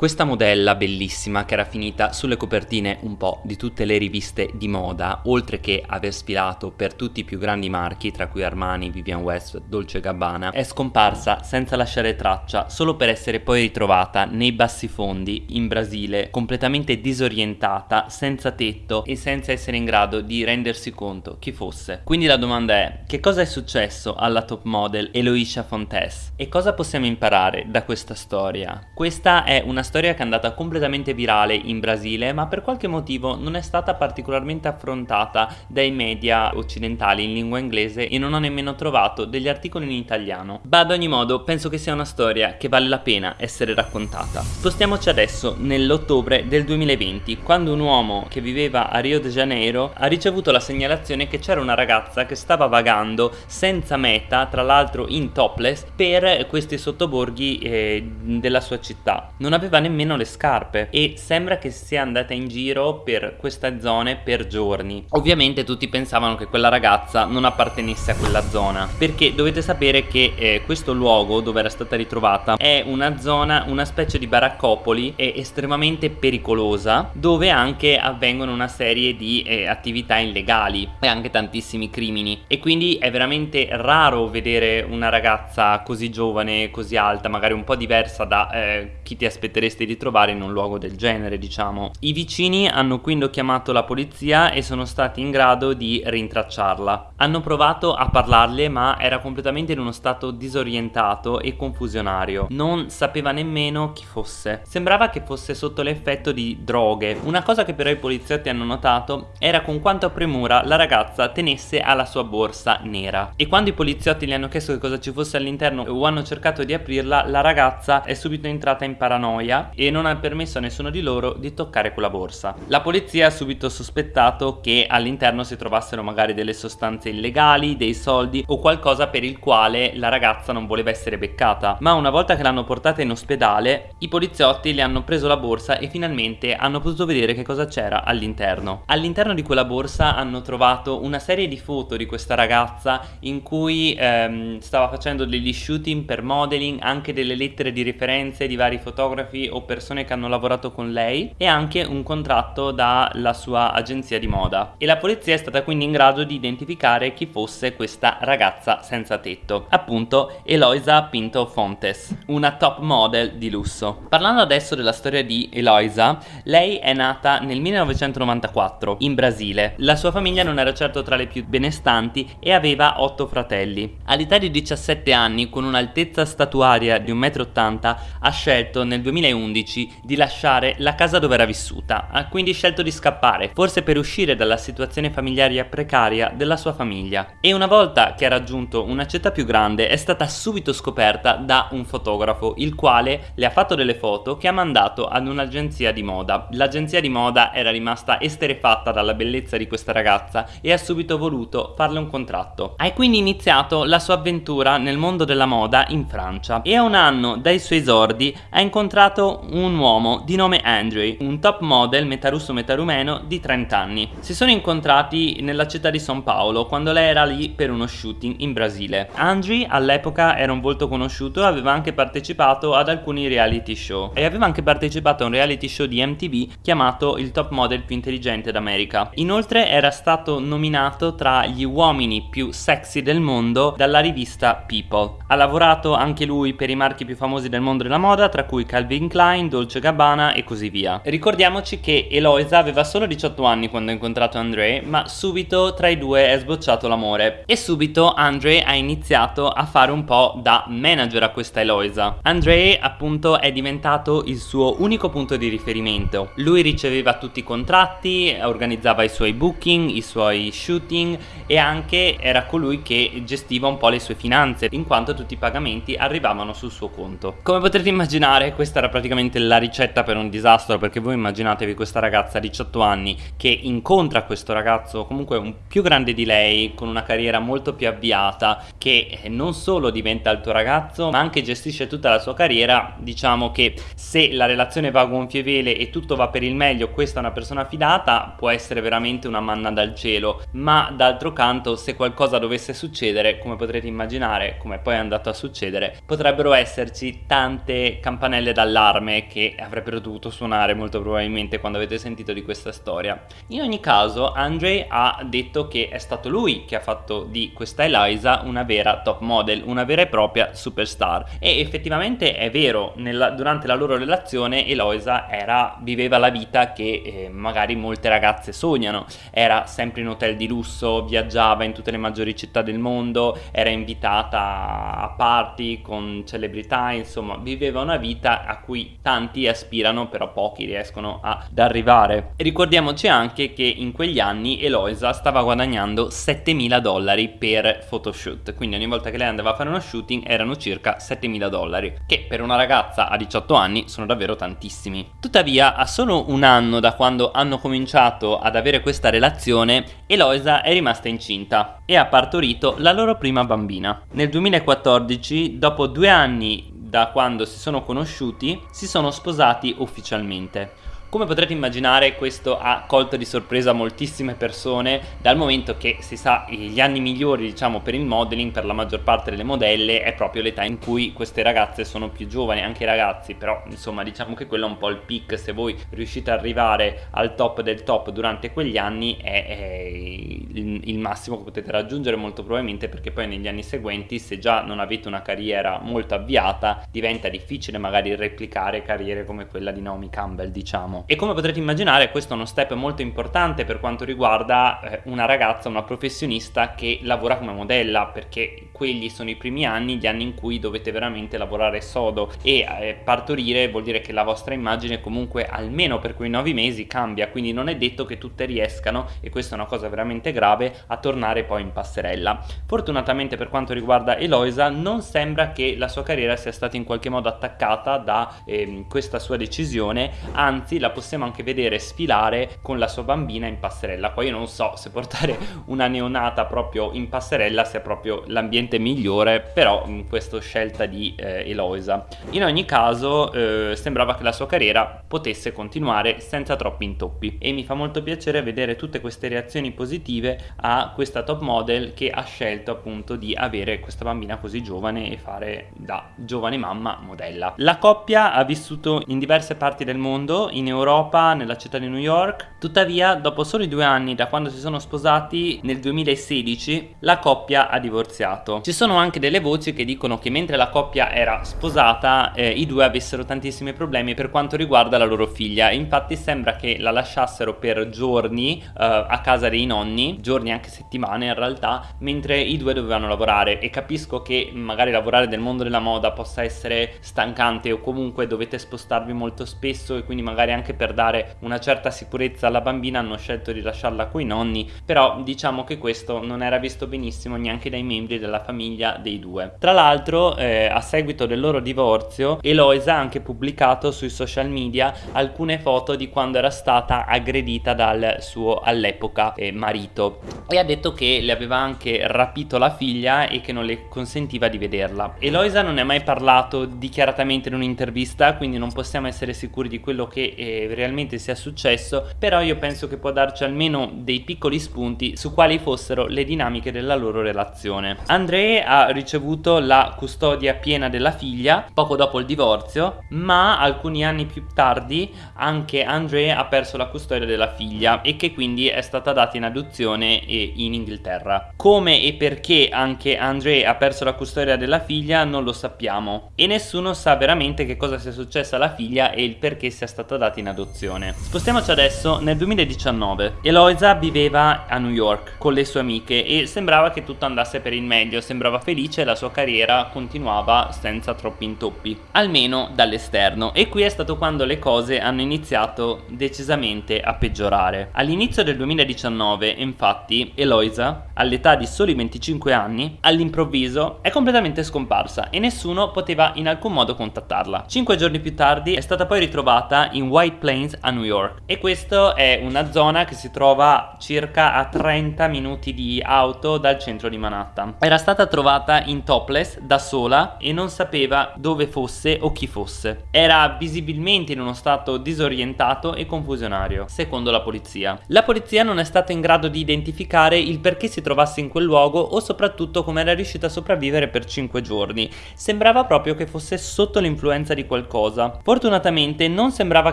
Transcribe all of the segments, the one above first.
Questa modella bellissima che era finita sulle copertine un po' di tutte le riviste di moda, oltre che aver sfilato per tutti i più grandi marchi, tra cui Armani, Vivian West, Dolce Gabbana, è scomparsa senza lasciare traccia, solo per essere poi ritrovata nei bassi fondi in Brasile, completamente disorientata, senza tetto e senza essere in grado di rendersi conto chi fosse. Quindi la domanda è, che cosa è successo alla top model Eloisha Fontes? E cosa possiamo imparare da questa storia? Questa è una che è andata completamente virale in Brasile ma per qualche motivo non è stata particolarmente affrontata dai media occidentali in lingua inglese e non ho nemmeno trovato degli articoli in italiano. Ma ad ogni modo penso che sia una storia che vale la pena essere raccontata. Spostiamoci adesso nell'ottobre del 2020 quando un uomo che viveva a Rio de Janeiro ha ricevuto la segnalazione che c'era una ragazza che stava vagando senza meta tra l'altro in topless per questi sottoborghi eh, della sua città. Non aveva nemmeno le scarpe e sembra che sia andata in giro per queste zone per giorni. Ovviamente tutti pensavano che quella ragazza non appartenesse a quella zona perché dovete sapere che eh, questo luogo dove era stata ritrovata è una zona, una specie di baraccopoli estremamente pericolosa dove anche avvengono una serie di eh, attività illegali e anche tantissimi crimini e quindi è veramente raro vedere una ragazza così giovane, così alta, magari un po' diversa da eh, chi ti aspetteresti potresti ritrovare in un luogo del genere diciamo. I vicini hanno quindi chiamato la polizia e sono stati in grado di rintracciarla. Hanno provato a parlarle ma era completamente in uno stato disorientato e confusionario. Non sapeva nemmeno chi fosse. Sembrava che fosse sotto l'effetto di droghe. Una cosa che però i poliziotti hanno notato era con quanta premura la ragazza tenesse alla sua borsa nera. E quando i poliziotti gli hanno chiesto che cosa ci fosse all'interno o hanno cercato di aprirla la ragazza è subito entrata in paranoia e non ha permesso a nessuno di loro di toccare quella borsa. La polizia ha subito sospettato che all'interno si trovassero magari delle sostanze illegali, dei soldi o qualcosa per il quale la ragazza non voleva essere beccata. Ma una volta che l'hanno portata in ospedale, i poliziotti le hanno preso la borsa e finalmente hanno potuto vedere che cosa c'era all'interno. All'interno di quella borsa hanno trovato una serie di foto di questa ragazza in cui ehm, stava facendo degli shooting per modeling, anche delle lettere di referenze di vari fotografi o persone che hanno lavorato con lei e anche un contratto dalla sua agenzia di moda. E la polizia è stata quindi in grado di identificare chi fosse questa ragazza senza tetto appunto Eloisa Pinto Fontes una top model di lusso. Parlando adesso della storia di Eloisa lei è nata nel 1994 in Brasile. La sua famiglia non era certo tra le più benestanti e aveva otto fratelli. All'età di 17 anni con un'altezza statuaria di 1,80 m ha scelto nel 2011 2011 di lasciare la casa dove era vissuta, ha quindi scelto di scappare, forse per uscire dalla situazione familiare precaria della sua famiglia. E una volta che ha raggiunto una città più grande è stata subito scoperta da un fotografo, il quale le ha fatto delle foto che ha mandato ad un'agenzia di moda. L'agenzia di moda era rimasta esterefatta dalla bellezza di questa ragazza e ha subito voluto farle un contratto. Ha quindi iniziato la sua avventura nel mondo della moda in Francia e a un anno dai suoi esordi ha incontrato un uomo di nome Andre, un top model metà russo metà rumeno di 30 anni. Si sono incontrati nella città di San Paolo quando lei era lì per uno shooting in Brasile. Andre all'epoca era un volto conosciuto aveva anche partecipato ad alcuni reality show e aveva anche partecipato a un reality show di MTV chiamato il top model più intelligente d'America. Inoltre era stato nominato tra gli uomini più sexy del mondo dalla rivista People. Ha lavorato anche lui per i marchi più famosi del mondo della moda tra cui Calvin Klein Dolce Gabbana e così via. Ricordiamoci che Eloisa aveva solo 18 anni quando ha incontrato Andre, ma subito tra i due è sbocciato l'amore. E subito Andre ha iniziato a fare un po' da manager a questa Eloisa. Andre appunto è diventato il suo unico punto di riferimento. Lui riceveva tutti i contratti, organizzava i suoi booking, i suoi shooting e anche era colui che gestiva un po' le sue finanze, in quanto tutti i pagamenti arrivavano sul suo conto. Come potrete immaginare questa era praticamente la ricetta per un disastro perché voi immaginatevi questa ragazza a 18 anni che incontra questo ragazzo comunque un più grande di lei con una carriera molto più avviata che non solo diventa il tuo ragazzo ma anche gestisce tutta la sua carriera. Diciamo che se la relazione va a gonfie vele e tutto va per il meglio questa è una persona fidata può essere veramente una manna dal cielo. Ma d'altro canto se qualcosa dovesse succedere come potrete immaginare come poi è andato a succedere potrebbero esserci tante campanelle d'allarme allarme che avrebbero dovuto suonare molto probabilmente quando avete sentito di questa storia. In ogni caso Andre ha detto che è stato lui che ha fatto di questa Eliza una vera top model, una vera e propria superstar e effettivamente è vero, nella, durante la loro relazione Eloisa era, viveva la vita che eh, magari molte ragazze sognano, era sempre in hotel di lusso, viaggiava in tutte le maggiori città del mondo, era invitata a party con celebrità, insomma viveva una vita a cui tanti aspirano però pochi riescono ad arrivare. E ricordiamoci anche che in quegli anni Eloisa stava guadagnando 7000 dollari per photoshoot, quindi ogni volta che lei andava a fare uno shooting erano circa 7000 dollari, che per una ragazza a 18 anni sono davvero tantissimi. Tuttavia a solo un anno da quando hanno cominciato ad avere questa relazione, Eloisa è rimasta incinta e ha partorito la loro prima bambina. Nel 2014, dopo due anni da quando si sono conosciuti, si sono sposati ufficialmente. Come potrete immaginare questo ha colto di sorpresa moltissime persone dal momento che si sa gli anni migliori diciamo per il modeling per la maggior parte delle modelle è proprio l'età in cui queste ragazze sono più giovani anche i ragazzi però insomma diciamo che quello è un po' il peak. Se voi riuscite ad arrivare al top del top durante quegli anni è, è il, il massimo che potete raggiungere molto probabilmente perché poi negli anni seguenti se già non avete una carriera molto avviata diventa difficile magari replicare carriere come quella di Naomi Campbell diciamo e come potrete immaginare questo è uno step molto importante per quanto riguarda eh, una ragazza, una professionista che lavora come modella perché quelli sono i primi anni, gli anni in cui dovete veramente lavorare sodo. E eh, partorire vuol dire che la vostra immagine comunque almeno per quei nove mesi cambia. Quindi non è detto che tutte riescano e questa è una cosa veramente grave a tornare poi in passerella. Fortunatamente per quanto riguarda Eloisa non sembra che la sua carriera sia stata in qualche modo attaccata da eh, questa sua decisione. Anzi la possiamo anche vedere sfilare con la sua bambina in passerella. Poi io non so se portare una neonata proprio in passerella sia proprio l'ambiente migliore però in questa scelta di eh, Eloisa. In ogni caso eh, sembrava che la sua carriera potesse continuare senza troppi intoppi. E mi fa molto piacere vedere tutte queste reazioni positive a questa top model che ha scelto appunto di avere questa bambina così giovane e fare da giovane mamma modella. La coppia ha vissuto in diverse parti del mondo in Europa Europa, nella città di New York. Tuttavia, dopo soli due anni da quando si sono sposati, nel 2016, la coppia ha divorziato. Ci sono anche delle voci che dicono che mentre la coppia era sposata, eh, i due avessero tantissimi problemi per quanto riguarda la loro figlia. Infatti sembra che la lasciassero per giorni eh, a casa dei nonni, giorni anche settimane in realtà, mentre i due dovevano lavorare e capisco che magari lavorare nel mondo della moda possa essere stancante o comunque dovete spostarvi molto spesso e quindi magari anche per dare una certa sicurezza alla bambina hanno scelto di lasciarla coi nonni però diciamo che questo non era visto benissimo neanche dai membri della famiglia dei due. Tra l'altro eh, a seguito del loro divorzio Eloisa ha anche pubblicato sui social media alcune foto di quando era stata aggredita dal suo all'epoca eh, marito e ha detto che le aveva anche rapito la figlia e che non le consentiva di vederla. Eloisa non ha mai parlato dichiaratamente in un'intervista quindi non possiamo essere sicuri di quello che eh, realmente sia successo però io penso che può darci almeno dei piccoli spunti su quali fossero le dinamiche della loro relazione. André ha ricevuto la custodia piena della figlia poco dopo il divorzio ma alcuni anni più tardi anche André ha perso la custodia della figlia e che quindi è stata data in adozione in Inghilterra. Come e perché anche André ha perso la custodia della figlia non lo sappiamo. E nessuno sa veramente che cosa sia successo alla figlia e il perché sia stata data in adozione Spostiamoci adesso nel 2019. Eloisa viveva a New York con le sue amiche e sembrava che tutto andasse per il meglio, sembrava felice e la sua carriera continuava senza troppi intoppi, almeno dall'esterno. E qui è stato quando le cose hanno iniziato decisamente a peggiorare. All'inizio del 2019, infatti, Eloisa, all'età di soli 25 anni, all'improvviso è completamente scomparsa e nessuno poteva in alcun modo contattarla. Cinque giorni più tardi è stata poi ritrovata in White White Plains a New York e questa è una zona che si trova circa a 30 minuti di auto dal centro di Manhattan. Era stata trovata in topless da sola e non sapeva dove fosse o chi fosse. Era visibilmente in uno stato disorientato e confusionario, secondo la polizia. La polizia non è stata in grado di identificare il perché si trovasse in quel luogo o soprattutto come era riuscita a sopravvivere per 5 giorni. Sembrava proprio che fosse sotto l'influenza di qualcosa. Fortunatamente non sembrava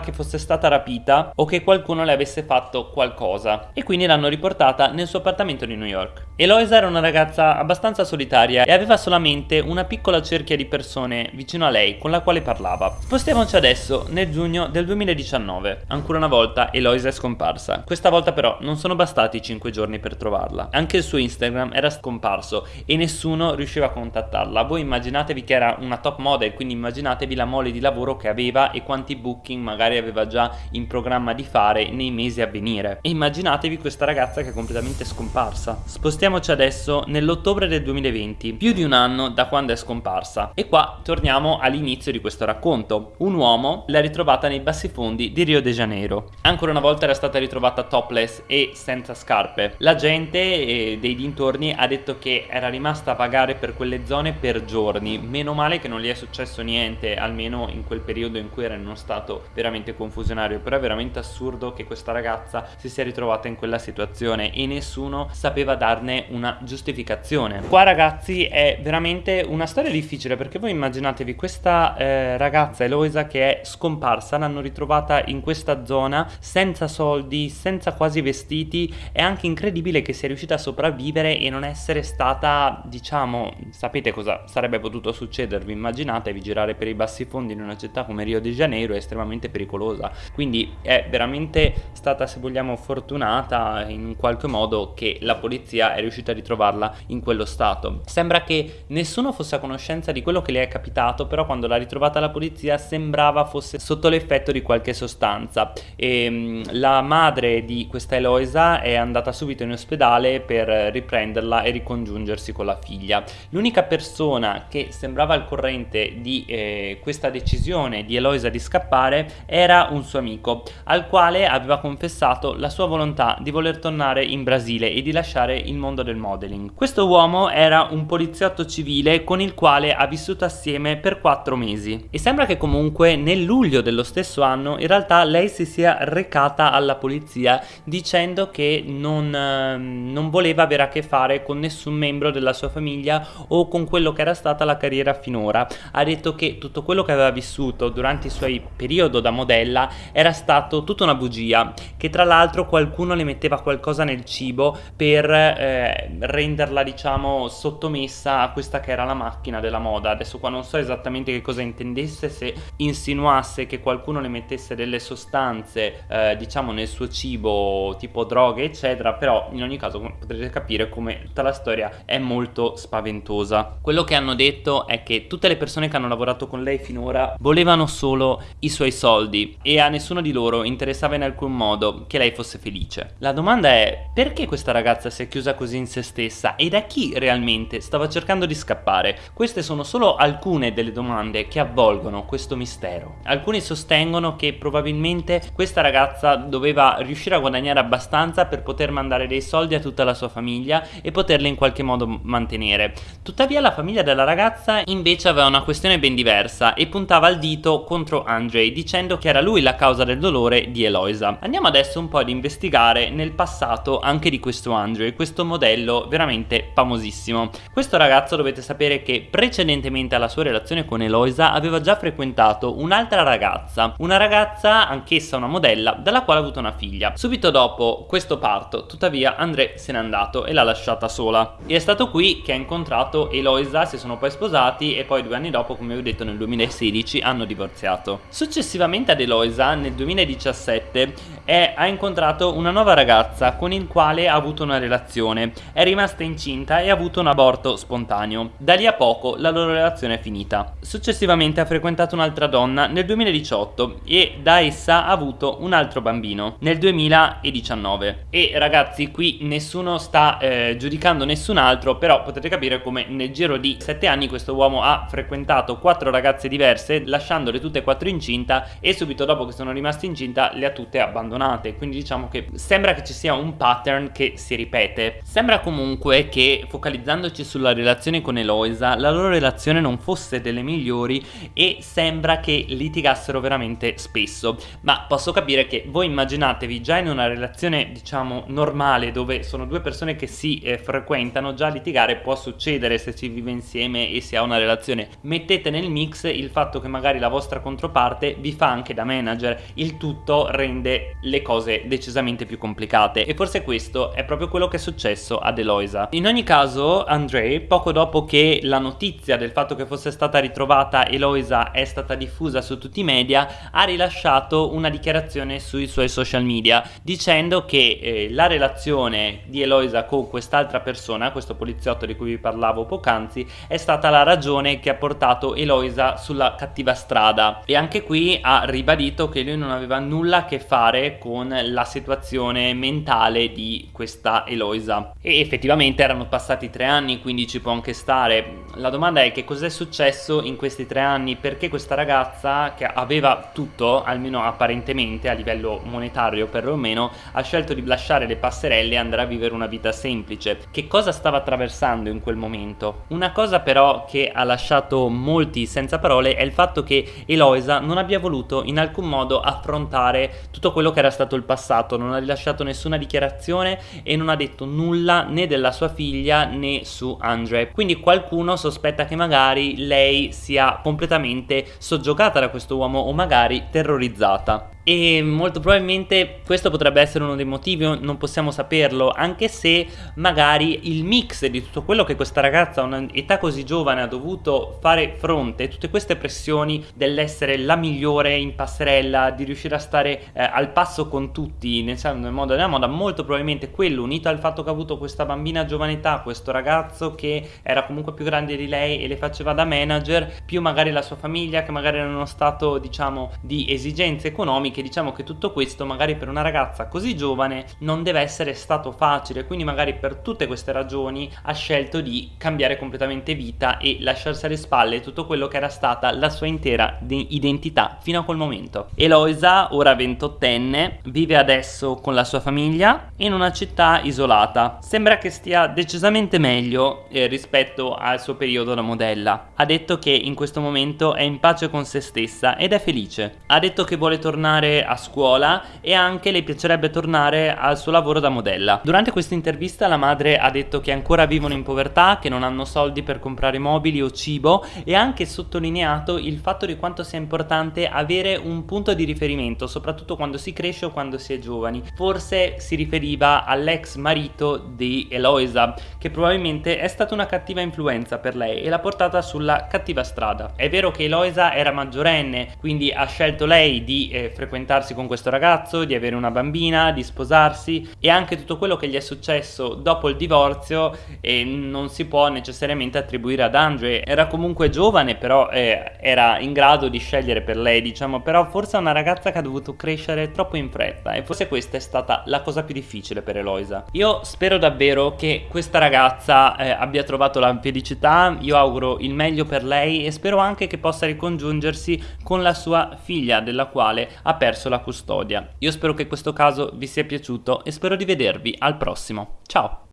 che fosse stata rapita o che qualcuno le avesse fatto qualcosa e quindi l'hanno riportata nel suo appartamento di New York. Eloisa era una ragazza abbastanza solitaria e aveva solamente una piccola cerchia di persone vicino a lei con la quale parlava. Spostiamoci adesso nel giugno del 2019. Ancora una volta Eloisa è scomparsa. Questa volta però non sono bastati 5 giorni per trovarla. Anche il suo Instagram era scomparso e nessuno riusciva a contattarla. Voi immaginatevi che era una top model, quindi immaginatevi la mole di lavoro che aveva e quanti booking magari aveva già in programma di fare nei mesi a venire. E immaginatevi questa ragazza che è completamente scomparsa. Spostiamoci adesso nell'ottobre del 2020, più di un anno da quando è scomparsa. E qua torniamo all'inizio di questo racconto. Un uomo l'ha ritrovata nei bassi fondi di Rio de Janeiro. Ancora una volta era stata ritrovata topless e senza scarpe. La gente eh, dei dintorni ha detto che era rimasta a vagare per quelle zone per giorni. Meno male che non gli è successo niente, almeno in quel periodo in cui era in uno stato veramente confusionario. Però è veramente assurdo che questa ragazza si sia ritrovata in quella situazione e nessuno sapeva darne una giustificazione. Qua ragazzi è veramente una storia difficile perché voi immaginatevi questa eh, ragazza Eloisa che è scomparsa, l'hanno ritrovata in questa zona senza soldi, senza quasi vestiti, è anche incredibile che sia riuscita a sopravvivere e non essere stata, diciamo, sapete cosa sarebbe potuto succedervi, immaginatevi girare per i bassi fondi in una città come Rio de Janeiro è estremamente pericolosa, quindi è veramente stata se vogliamo fortunata in qualche modo che la polizia è riuscita a ritrovarla in quello stato. Sembra che nessuno fosse a conoscenza di quello che le è capitato, però quando l'ha ritrovata la polizia sembrava fosse sotto l'effetto di qualche sostanza e ehm, la madre di questa Eloisa è andata subito in ospedale per riprenderla e ricongiungersi con la figlia. L'unica persona che sembrava al corrente di eh, questa decisione di Eloisa di scappare era un suo amico, al quale aveva confessato la sua volontà di voler tornare in Brasile e di lasciare il mondo del modeling. Questo uomo era un poliziotto civile con il quale ha vissuto assieme per quattro mesi e sembra che comunque nel luglio dello stesso anno in realtà lei si sia recata alla polizia dicendo che non, ehm, non voleva avere a che fare con nessun membro della sua famiglia o con quello che era stata la carriera finora. Ha detto che tutto quello che aveva vissuto durante i suoi periodi da modella era stato tutta una bugia, che tra l'altro qualcuno le metteva qualcosa nel cibo per eh, renderla diciamo sottomessa a questa che era la macchina della moda. Adesso qua non so esattamente che cosa intendesse, se insinuasse che qualcuno le mettesse delle sostanze eh, diciamo nel suo cibo tipo droghe eccetera, però in ogni caso potrete capire come tutta la storia è molto spaventosa. Quello che hanno detto è che tutte le persone che hanno lavorato con lei finora volevano solo i suoi soldi e a nessuno di loro interessava in alcun modo che lei fosse felice. La domanda è perché questa ragazza si è chiusa così in se stessa e da chi realmente stava cercando di scappare? Queste sono solo alcune delle domande che avvolgono questo mistero. Alcuni sostengono che probabilmente questa ragazza doveva riuscire a guadagnare abbastanza per poter mandare dei soldi a tutta la sua famiglia e poterle in qualche modo mantenere. Tuttavia la famiglia della ragazza invece aveva una questione ben diversa e puntava il dito contro Andre dicendo che era lui la causa del dolore di Eloisa. Andiamo adesso un po' ad investigare nel passato anche di questo Andre, questo modello veramente famosissimo. Questo ragazzo dovete sapere che precedentemente alla sua relazione con Eloisa aveva già frequentato un'altra ragazza, una ragazza anch'essa una modella dalla quale ha avuto una figlia. Subito dopo questo parto, tuttavia André se n'è andato e l'ha lasciata sola. E è stato qui che ha incontrato Eloisa, si sono poi sposati e poi due anni dopo, come vi ho detto nel 2016, hanno divorziato. Successivamente ad Eloisa, nel 2017, è ha incontrato una nuova ragazza con il quale ha avuto una relazione, è rimasta incinta e ha avuto un aborto spontaneo. Da lì a poco la loro relazione è finita. Successivamente ha frequentato un'altra donna nel 2018 e da essa ha avuto un altro bambino nel 2019. E ragazzi qui nessuno sta eh, giudicando nessun altro, però potete capire come nel giro di 7 anni questo uomo ha frequentato 4 ragazze diverse, lasciandole tutte e 4 incinta e subito dopo che sono rimaste incinta le ha tutte abbandonate. Quindi diciamo che sembra che ci sia un pattern che si ripete. Sembra comunque che focalizzandoci sulla relazione con Eloisa, la loro relazione non fosse delle migliori e sembra che litigassero veramente spesso ma posso capire che voi immaginatevi già in una relazione diciamo normale dove sono due persone che si eh, frequentano già litigare può succedere se si vive insieme e si ha una relazione mettete nel mix il fatto che magari la vostra controparte vi fa anche da manager il tutto rende le cose decisamente più complicate. E forse questo è proprio quello che è successo ad Eloisa in ogni caso Andre poco dopo che la notizia del fatto che fosse stata ritrovata Eloisa è stata diffusa su tutti i media ha rilasciato una dichiarazione sui suoi social media dicendo che eh, la relazione di Eloisa con quest'altra persona, questo poliziotto di cui vi parlavo poc'anzi, è stata la ragione che ha portato Eloisa sulla cattiva strada. E anche qui ha ribadito che lui non aveva nulla a che fare con la situazione mentale di questa Eloisa. E effettivamente erano passati tre anni quindi ci può anche stare. La domanda è che cos'è successo in questi tre anni? Perché questa ragazza che aveva tutto almeno apparentemente a livello monetario perlomeno ha scelto di lasciare le passerelle e andare a vivere una vita semplice. Che cosa stava attraversando in quel momento? Una cosa però che ha lasciato molti senza parole è il fatto che Eloisa non abbia voluto in alcun modo affrontare tutto quello che era stato il passato. Non ha rilasciato nessuna dichiarazione e non ha detto nulla né della sua figlia né su Andre. Quindi qualcuno sospetta che magari lei sia completamente soggiogata da questo uomo o magari terrorizzata e molto probabilmente questo potrebbe essere uno dei motivi, non possiamo saperlo, anche se magari il mix di tutto quello che questa ragazza a un'età così giovane ha dovuto fare fronte, tutte queste pressioni dell'essere la migliore in passerella, di riuscire a stare eh, al passo con tutti, nel, nel modo della moda, molto probabilmente quello unito al fatto che ha avuto questa bambina a giovane età, questo ragazzo che era comunque più grande di lei e le faceva da manager, più magari la sua famiglia che magari era in uno stato diciamo di esigenze economiche che diciamo che tutto questo magari per una ragazza così giovane non deve essere stato facile. Quindi magari per tutte queste ragioni ha scelto di cambiare completamente vita e lasciarsi alle spalle tutto quello che era stata la sua intera identità fino a quel momento. Eloisa ora 28enne vive adesso con la sua famiglia in una città isolata. Sembra che stia decisamente meglio eh, rispetto al suo periodo da modella. Ha detto che in questo momento è in pace con se stessa ed è felice. Ha detto che vuole tornare tornare a scuola e anche le piacerebbe tornare al suo lavoro da modella. Durante questa intervista la madre ha detto che ancora vivono in povertà, che non hanno soldi per comprare mobili o cibo e ha anche sottolineato il fatto di quanto sia importante avere un punto di riferimento, soprattutto quando si cresce o quando si è giovani. Forse si riferiva all'ex marito di Eloisa, che probabilmente è stata una cattiva influenza per lei e l'ha portata sulla cattiva strada. È vero che Eloisa era maggiorenne, quindi ha scelto lei di eh, frequentare frequentarsi con questo ragazzo, di avere una bambina, di sposarsi e anche tutto quello che gli è successo dopo il divorzio e non si può necessariamente attribuire ad Andre. Era comunque giovane però eh, era in grado di scegliere per lei diciamo però forse è una ragazza che ha dovuto crescere troppo in fretta e forse questa è stata la cosa più difficile per Eloisa. Io spero davvero che questa ragazza eh, abbia trovato la felicità, io auguro il meglio per lei e spero anche che possa ricongiungersi con la sua figlia della quale ha perso la custodia. Io spero che questo caso vi sia piaciuto e spero di vedervi al prossimo. Ciao!